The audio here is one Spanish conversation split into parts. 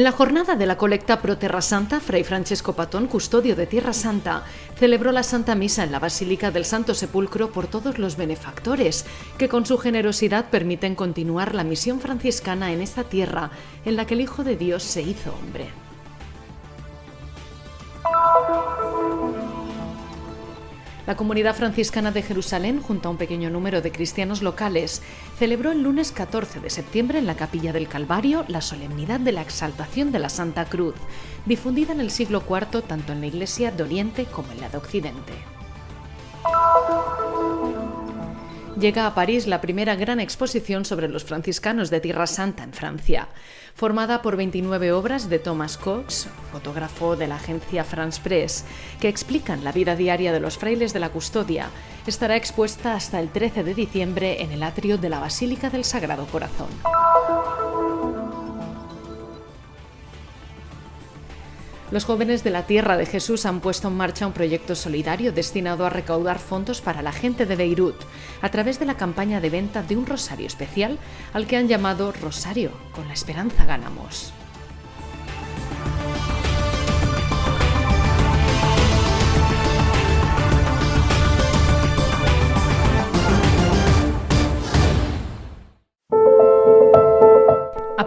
En la jornada de la colecta Pro Terra Santa, Fray Francesco Patón, custodio de Tierra Santa, celebró la Santa Misa en la Basílica del Santo Sepulcro por todos los benefactores, que con su generosidad permiten continuar la misión franciscana en esta tierra en la que el Hijo de Dios se hizo hombre. La comunidad franciscana de Jerusalén, junto a un pequeño número de cristianos locales, celebró el lunes 14 de septiembre en la Capilla del Calvario la solemnidad de la exaltación de la Santa Cruz, difundida en el siglo IV tanto en la Iglesia de Oriente como en la de Occidente. Llega a París la primera gran exposición sobre los franciscanos de Tierra Santa en Francia, formada por 29 obras de Thomas Cox, fotógrafo de la agencia France Press, que explican la vida diaria de los frailes de la custodia. Estará expuesta hasta el 13 de diciembre en el atrio de la Basílica del Sagrado Corazón. Los jóvenes de la Tierra de Jesús han puesto en marcha un proyecto solidario destinado a recaudar fondos para la gente de Beirut a través de la campaña de venta de un rosario especial al que han llamado Rosario, con la esperanza ganamos.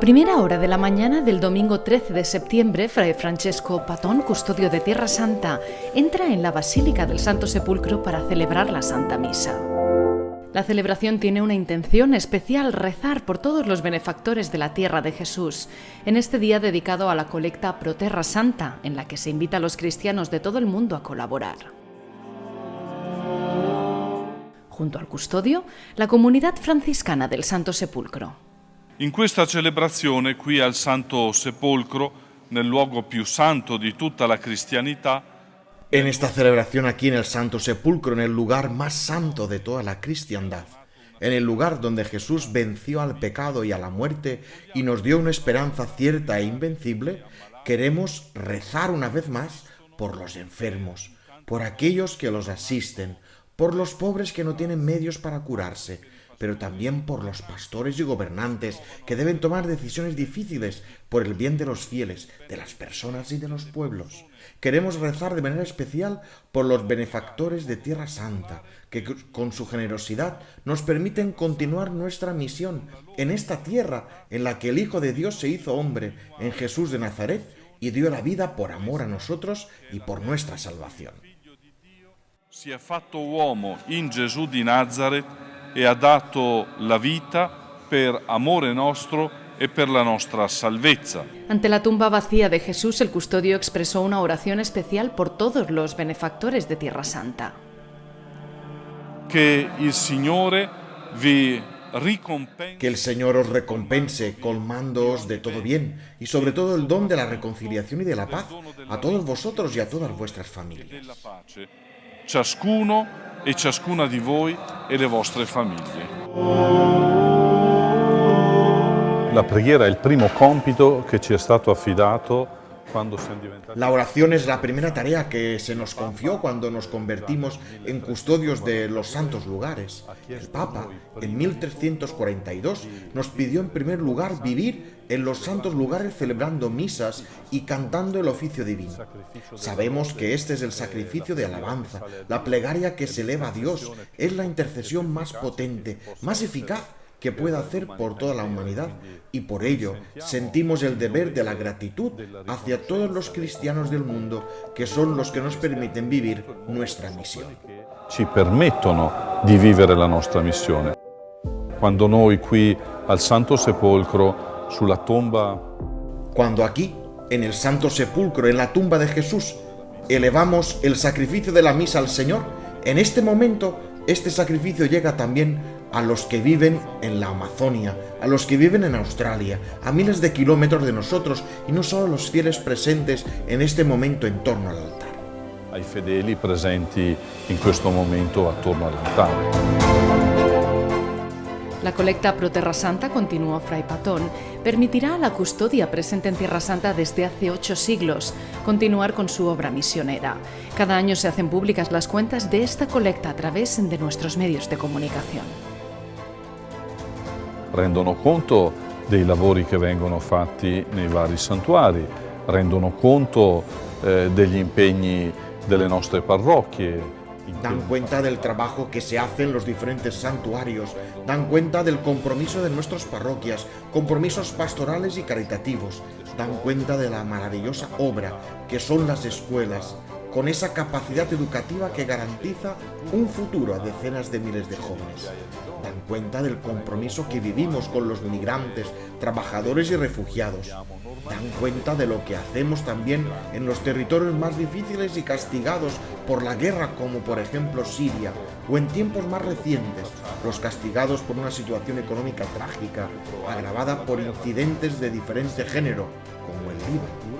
Primera hora de la mañana del domingo 13 de septiembre, Fray Francesco Patón, custodio de Tierra Santa, entra en la Basílica del Santo Sepulcro para celebrar la Santa Misa. La celebración tiene una intención especial, rezar por todos los benefactores de la tierra de Jesús, en este día dedicado a la colecta Pro Terra Santa, en la que se invita a los cristianos de todo el mundo a colaborar. Junto al custodio, la comunidad franciscana del Santo Sepulcro. In questa celebrazione qui al Santo Sepolcro, nel luogo più santo di tutta la cristianità, En esta celebración aquí en el Santo Sepulcro, en el lugar más santo de toda la cristiandad, en el lugar donde Jesús venció al pecado y a la muerte y nos dio una esperanza cierta e invencible, queremos rezar una vez más por los enfermos, por aquellos que los asisten, por los pobres que no tienen medios para curarse, pero también por los pastores y gobernantes que deben tomar decisiones difíciles por el bien de los fieles, de las personas y de los pueblos. Queremos rezar de manera especial por los benefactores de Tierra Santa, que con su generosidad nos permiten continuar nuestra misión en esta tierra en la que el Hijo de Dios se hizo hombre, en Jesús de Nazaret, y dio la vida por amor a nosotros y por nuestra salvación. si è fatto uomo in Gesù di Nazareth e ha dato la vita per amore nostro e per la nostra salvezza. Ante la tumba vacía de Jesús, el custodio expresó una oración especial por todos los benefactores de Tierra Santa. Che il Signore vi ricompensi Que el Señor os recompense colmándoos de todo bien y sobre todo el don de la reconciliación y de la paz a todos vosotros y a todas vuestras familias. Ciascuno e ciascuna di voi e le vostre famiglie. La preghiera è il primo compito che ci è stato affidato La oración es la primera tarea que se nos confió cuando nos convertimos en custodios de los santos lugares. El Papa, en 1342, nos pidió en primer lugar vivir en los santos lugares celebrando misas y cantando el oficio divino. Sabemos que este es el sacrificio de alabanza, la plegaria que se eleva a Dios, es la intercesión más potente, más eficaz que pueda hacer por toda la humanidad y por ello sentimos el deber de la gratitud hacia todos los cristianos del mundo que son los que nos permiten vivir nuestra misión. ci permettono di vivere la nostra missione. Quando noi qui al Santo Sepolcro, sulla tomba Cuando aquí, en el Santo Sepulcro, en la tumba de Jesús, elevamos el sacrificio de la misa al Señor, en este momento este sacrificio llega también a los que viven en la Amazonia, a los que viven en Australia, a miles de kilómetros de nosotros y no solo a los fieles presentes en este momento en torno al altar. ai fedeli presenti in questo momento attorno all'altare. La colecta Pro Terra Santa, continuó Fray Patón, permitirá a la custodia presente en Tierra Santa desde hace ocho siglos continuar con su obra misionera. Cada año se hacen públicas las cuentas de esta colecta a través de nuestros medios de comunicación. Rendono conto dei lavori che vengono fatti nei vari santuari, rendono conto eh, degli impegni delle nostre parrocchie, dan cuenta del trabajo que se hace en los diferentes santuarios, dan cuenta del compromiso de nuestras parroquias, compromisos pastorales y caritativos, dan cuenta de la maravillosa obra que son las escuelas, con esa capacidad educativa que garantiza un futuro a decenas de miles de jóvenes. Dan cuenta del compromiso que vivimos con los migrantes, trabajadores y refugiados. Dan cuenta de lo que hacemos también en los territorios más difíciles y castigados por la guerra, como por ejemplo Siria, o en tiempos más recientes, los castigados por una situación económica trágica, agravada por incidentes de diferente género, como el Líbano.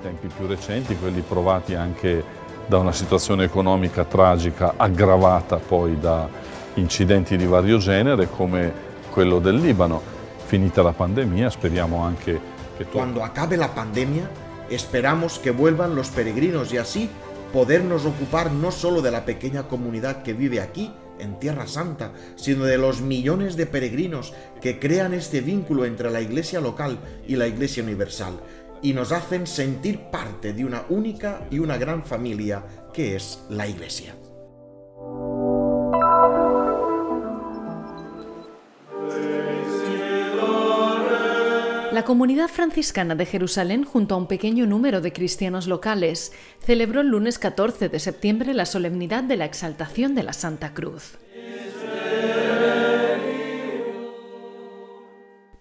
Tempi più recenti, quelli provati anche da una situazione economica tragica aggravata poi da incidenti di vario genere come quello del Libano. Finita la pandemia speriamo anche che... Cuando acabe la pandemia esperamos que vuelvan los peregrinos y así podernos ocupar no solo de la pequeña comunidad que vive aquí, en Tierra Santa, sino de los millones de peregrinos que crean este vínculo entre la Iglesia local y la Iglesia universal y nos hacen sentir parte de una única y una gran familia que es la Iglesia. La comunidad franciscana de Jerusalén, junto a un pequeño número de cristianos locales, celebró el lunes 14 de septiembre la solemnidad de la exaltación de la Santa Cruz.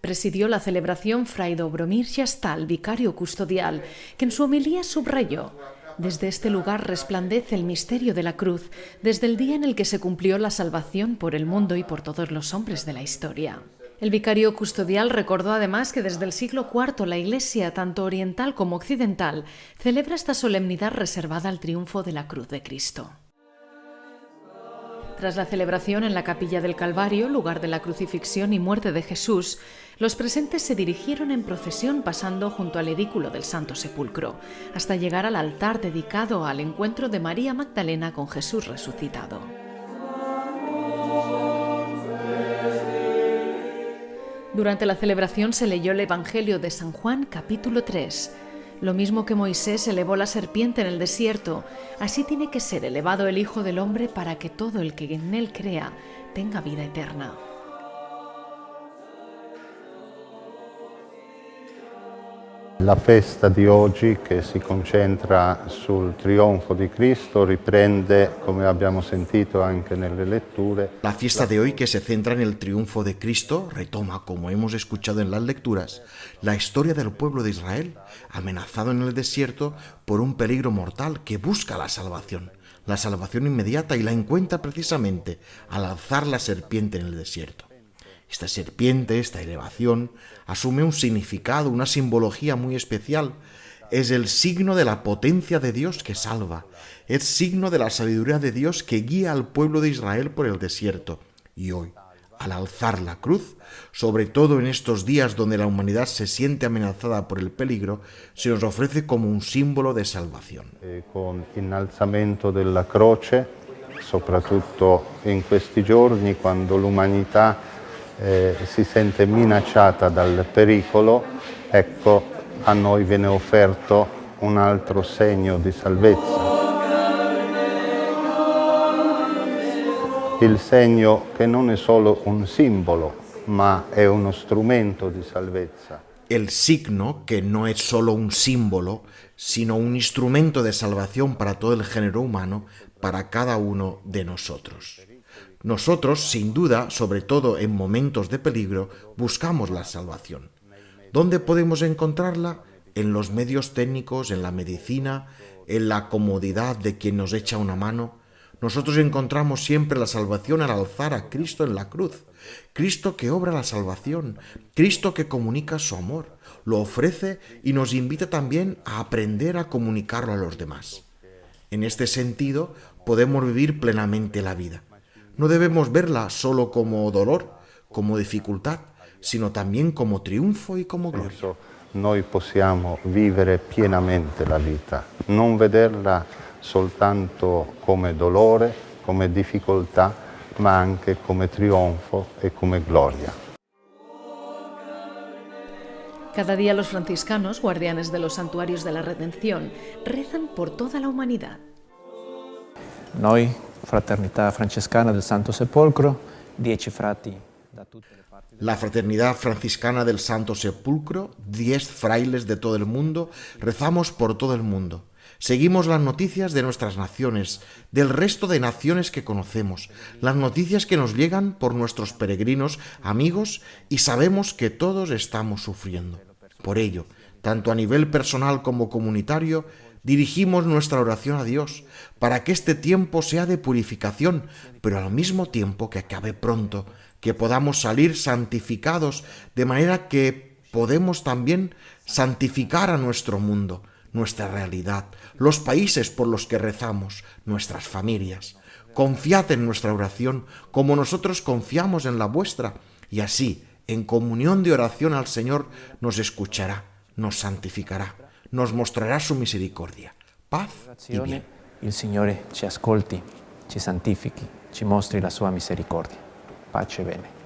Presidió la celebración Fray Dobromir Yastal, vicario custodial, que en su homilía subrayó desde este lugar resplandece el misterio de la cruz, desde el día en el que se cumplió la salvación por el mundo y por todos los hombres de la historia. El vicario custodial recordó además que desde el siglo IV la Iglesia, tanto oriental como occidental, celebra esta solemnidad reservada al triunfo de la cruz de Cristo. Tras la celebración en la capilla del Calvario, lugar de la crucifixión y muerte de Jesús, los presentes se dirigieron en procesión pasando junto al edículo del Santo Sepulcro, hasta llegar al altar dedicado al encuentro de María Magdalena con Jesús resucitado. Durante la celebración se leyó el Evangelio de San Juan capítulo 3, lo mismo que Moisés elevó la serpiente en el desierto, así tiene que ser elevado el Hijo del Hombre para que todo el que en él crea tenga vida eterna. La festa di oggi che si concentra sul trionfo di Cristo riprende, come abbiamo sentito anche nelle letture. La fiesta de hoy que se centra en el triunfo de Cristo retoma, como hemos escuchado en las lecturas, la historia del pueblo de Israel, amenazado en el desierto por un peligro mortal que busca la salvación, la salvación inmediata y la encuentra precisamente al alzar la serpiente en el desierto. Esta serpiente, esta elevación, asume un significado, una simbología muy especial. Es el signo de la potencia de Dios que salva. Es signo de la sabiduría de Dios que guía al pueblo de Israel por el desierto. Y hoy, al alzar la cruz, sobre todo en estos días donde la humanidad se siente amenazada por el peligro, se nos ofrece como un símbolo de salvación. Eh, con innalzamento della croce, soprattutto in questi giorni, quando l'umanità eh, si sente minacciata dal pericolo, ecco a noi viene offerto un altro segno di salvezza. Il segno che non è solo un simbolo, ma è uno strumento di salvezza. El signo que no es solo un símbolo, sino un instrumento de salvación para todo el género humano, para cada uno de nosotros. Nosotros, sin duda, sobre todo en momentos de peligro, buscamos la salvación. ¿Dónde podemos encontrarla? En los medios técnicos, en la medicina, en la comodidad de quien nos echa una mano. Nosotros encontramos siempre la salvación al alzar a Cristo en la cruz. Cristo que obra la salvación, Cristo que comunica su amor, lo ofrece y nos invita también a aprender a comunicarlo a los demás. En este sentido, podemos vivir plenamente la vida. No debemos verla solo como dolor, como dificultad, sino también como triunfo y como gloria. Noi possiamo vivere pienamente la vita, non vederla soltanto come dolore, come difficoltà, ma anche come trionfo e come gloria. Cada día los franciscanos, guardianes de los santuarios de la redención, rezan por toda la humanidad. Noi, Fraternità Francescana del Santo Sepolcro, dieci frati da tutte le parti La Fraternidad Franciscana del Santo Sepulcro, diez frailes de todo el mundo, rezamos por todo el mundo. Seguimos las noticias de nuestras naciones, del resto de naciones que conocemos, las noticias que nos llegan por nuestros peregrinos, amigos, y sabemos que todos estamos sufriendo. Por ello, tanto a nivel personal como comunitario, dirigimos nuestra oración a Dios para que este tiempo sea de purificación, pero al mismo tiempo que acabe pronto, que podamos salir santificados, de manera que podemos también santificar a nuestro mundo, nuestra realidad, los países por los que rezamos, nuestras familias. Confiad en nuestra oración como nosotros confiamos en la vuestra, y así, en comunión de oración al Señor, nos escuchará, nos santificará, nos mostrará su misericordia, paz y bien. il Signore ci ascolti, ci santifichi, ci mostri la sua misericordia. Pace e bene.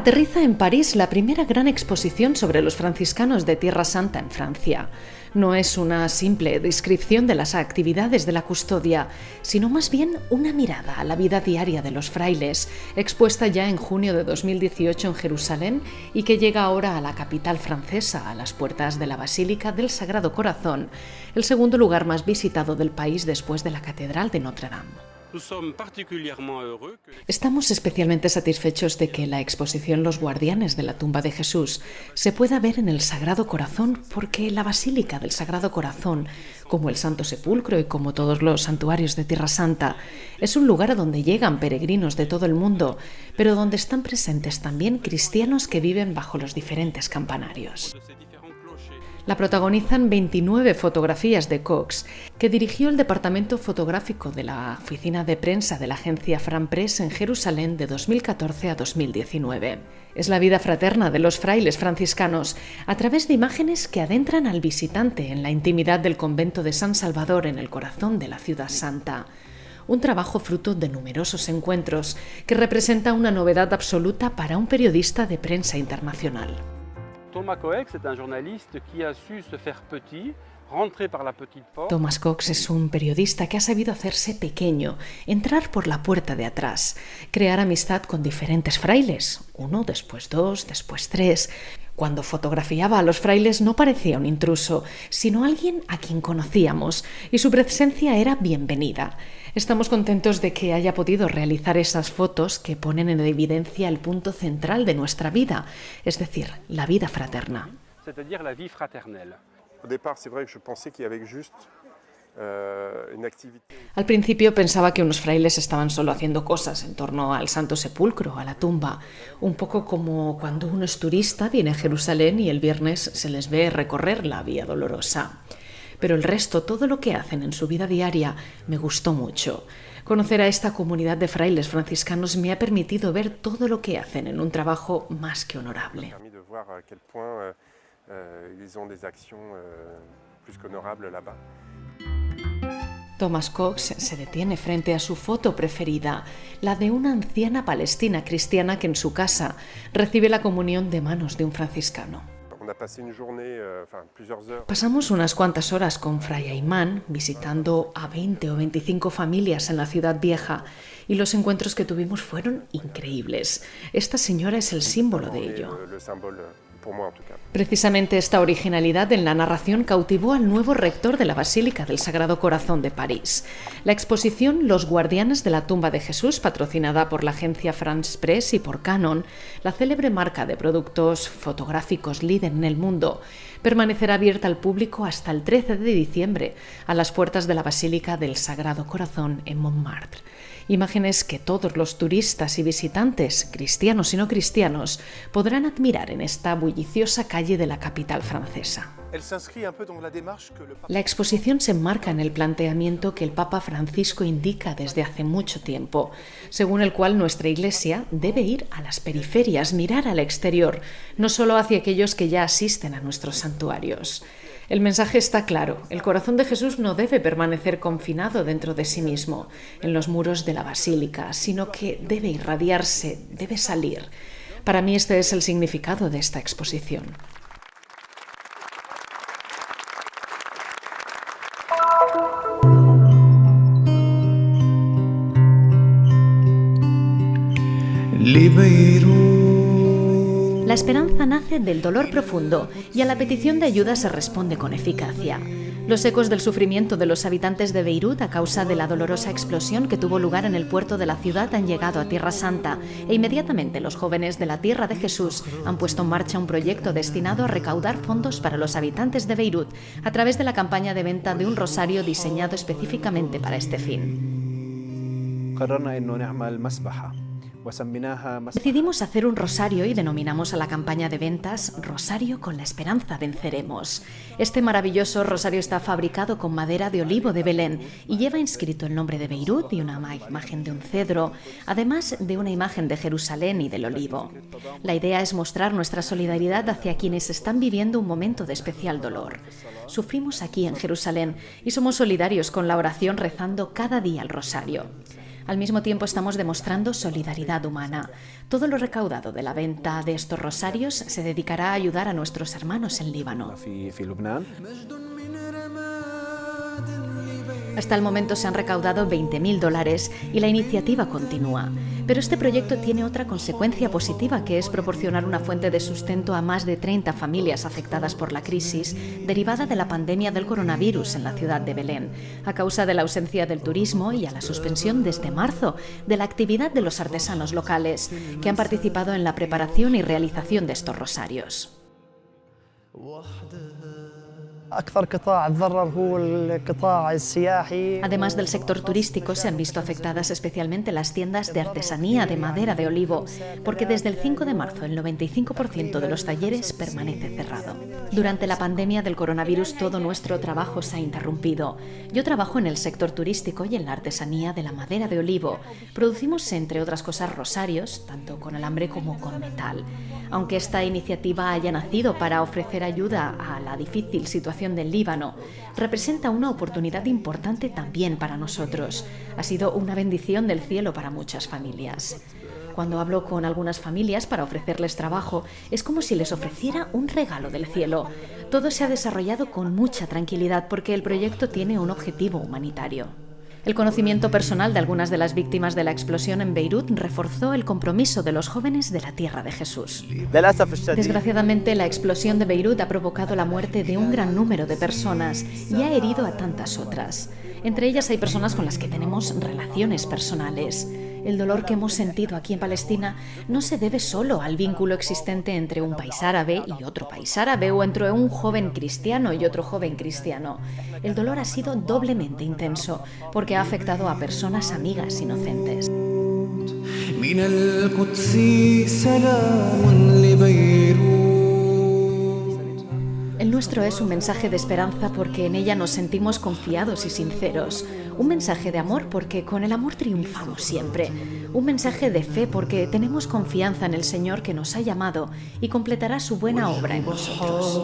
Aterriza en París la primera gran exposición sobre los franciscanos de Tierra Santa en Francia. No es una simple descripción de las actividades de la custodia, sino más bien una mirada a la vida diaria de los frailes, expuesta ya en junio de 2018 en Jerusalén y que llega ahora a la capital francesa, a las puertas de la Basílica del Sagrado Corazón, el segundo lugar más visitado del país después de la Catedral de Notre Dame. Estamos especialmente satisfechos de que la exposición Los Guardianes de la tumba de Jesús se pueda ver en el Sagrado Corazón porque la Basílica del Sagrado Corazón, como el Santo Sepulcro y como todos los santuarios de Tierra Santa, es un lugar a donde llegan peregrinos de todo el mundo, pero donde están presentes también cristianos que viven bajo los diferentes campanarios. La protagonizan 29 fotografías de Cox, que dirigió el departamento fotográfico de la oficina de prensa de la agencia Fran Press en Jerusalén de 2014 a 2019. Es la vida fraterna de los frailes franciscanos a través de imágenes que adentran al visitante en la intimidad del convento de San Salvador en el corazón de la ciudad santa un trabajo fruto de numerosos encuentros que representa una novedad absoluta para un periodista de prensa internacional. Thomas Coex est un journaliste qui a su se faire petit. Thomas Cox es un periodista que ha sabido hacerse pequeño, entrar por la puerta de atrás, crear amistad con diferentes frailes, uno, después dos, después tres. Cuando fotografiaba a los frailes no parecía un intruso, sino alguien a quien conocíamos, y su presencia era bienvenida. Estamos contentos de que haya podido realizar esas fotos que ponen en evidencia el punto central de nuestra vida, es decir, la vida fraterna. Al principio pensaba que unos frailes estaban solo haciendo cosas en torno al Santo Sepulcro, a la tumba, un poco como cuando uno es turista, viene a Jerusalén y el viernes se les ve recorrer la Vía Dolorosa. Pero el resto, todo lo que hacen en su vida diaria, me gustó mucho. Conocer a esta comunidad de frailes franciscanos me ha permitido ver todo lo que hacen en un trabajo más que honorable. Thomas Cox se detiene frente a su foto preferida, la de una anciana palestina cristiana que en su casa recibe la comunión de manos de un franciscano. Euh. Pasamos unas cuantas horas con Fray Aymán visitando a 20 o 25 familias en la ciudad vieja y los encuentros que tuvimos fueron increíbles. Esta señora es el símbolo de ello. Cas. Precisamente esta originalidad en la narración cautivó al nuevo rector de la Basílica del Sagrado Corazón de París. La exposición Los Guardianes de la Tumba de Jesús, patrocinada por la agencia France Press y por Canon, la célebre marca de productos fotográficos líder en el mundo, permanecerá abierta al público hasta el 13 de diciembre a las puertas de la Basílica del Sagrado Corazón en Montmartre. Imágenes que todos los turistas y visitantes, cristianos y no cristianos, podrán admirar en esta bulliciosa calle de la capital francesa. La exposición se enmarca en el planteamiento que el Papa Francisco indica desde hace mucho tiempo, según el cual nuestra Iglesia debe ir a las periferias, mirar al exterior, no solo hacia aquellos que ya asisten a nuestros santuarios. El mensaje está claro. El corazón de Jesús no debe permanecer confinado dentro de sí mismo, en los muros de la basílica, sino que debe irradiarse, debe salir. Para mí este es el significado de esta exposición. La esperanza nace del dolor profundo y a la petición de ayuda se responde con eficacia. Los ecos del sufrimiento de los habitantes de Beirut a causa de la dolorosa explosión que tuvo lugar en el puerto de la ciudad han llegado a Tierra Santa e inmediatamente los jóvenes de la Tierra de Jesús han puesto en marcha un proyecto destinado a recaudar fondos para los habitantes de Beirut a través de la campaña de venta de un rosario diseñado específicamente para este fin. Decidimos hacer un rosario y denominamos a la campaña de ventas Rosario con la esperanza venceremos. Este maravilloso rosario está fabricado con madera de olivo de Belén y lleva inscrito el nombre de Beirut y una imagen de un cedro, además de una imagen de Jerusalén y del olivo. La idea es mostrar nuestra solidaridad hacia quienes están viviendo un momento de especial dolor. Sufrimos aquí en Jerusalén y somos solidarios con la oración rezando cada día el rosario. Al mismo tiempo estamos demostrando solidaridad humana. Todo lo recaudado de la venta de estos rosarios se dedicará a ayudar a nuestros hermanos en Líbano. Hasta el momento se han recaudado 20.000 dólares y la iniciativa continúa. Pero este proyecto tiene otra consecuencia positiva que es proporcionar una fuente de sustento a más de 30 familias afectadas por la crisis derivada de la pandemia del coronavirus en la ciudad de Belén, a causa de la ausencia del turismo y a la suspensión desde marzo de la actividad de los artesanos locales que han participado en la preparación y realización de estos rosarios. Además del sector turístico, se han visto afectadas especialmente las tiendas de artesanía de madera de olivo, porque desde el 5 de marzo el 95% de los talleres permanece cerrado. Durante la pandemia del coronavirus todo nuestro trabajo se ha interrumpido. Yo trabajo en el sector turístico y en la artesanía de la madera de olivo. Producimos, entre otras cosas, rosarios, tanto con alambre como con metal. Aunque esta iniciativa haya nacido para ofrecer ayuda a la difícil del Líbano, representa una oportunidad importante también para nosotros. Ha sido una bendición del cielo para muchas familias. Cuando hablo con algunas familias para ofrecerles trabajo, es como si les ofreciera un regalo del cielo. Todo se ha desarrollado con mucha tranquilidad porque el proyecto tiene un objetivo humanitario. El conocimiento personal de algunas de las víctimas de la explosión en Beirut reforzó el compromiso de los jóvenes de la Tierra de Jesús. Desgraciadamente, la explosión de Beirut ha provocado la muerte de un gran número de personas y ha herido a tantas otras. Entre ellas hay personas con las que tenemos relaciones personales. El dolor que hemos sentido aquí en Palestina no se debe solo al vínculo existente entre un país árabe y otro país árabe o entre un joven cristiano y otro joven cristiano. El dolor ha sido doblemente intenso porque ha afectado a personas amigas inocentes. El nuestro es un mensaje de esperanza porque en ella nos sentimos confiados y sinceros. Un mensaje de amor porque con el amor triunfamos siempre. Un mensaje de fe porque tenemos confianza en el Señor que nos ha llamado y completará su buena obra en nosotros.